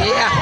Yeah.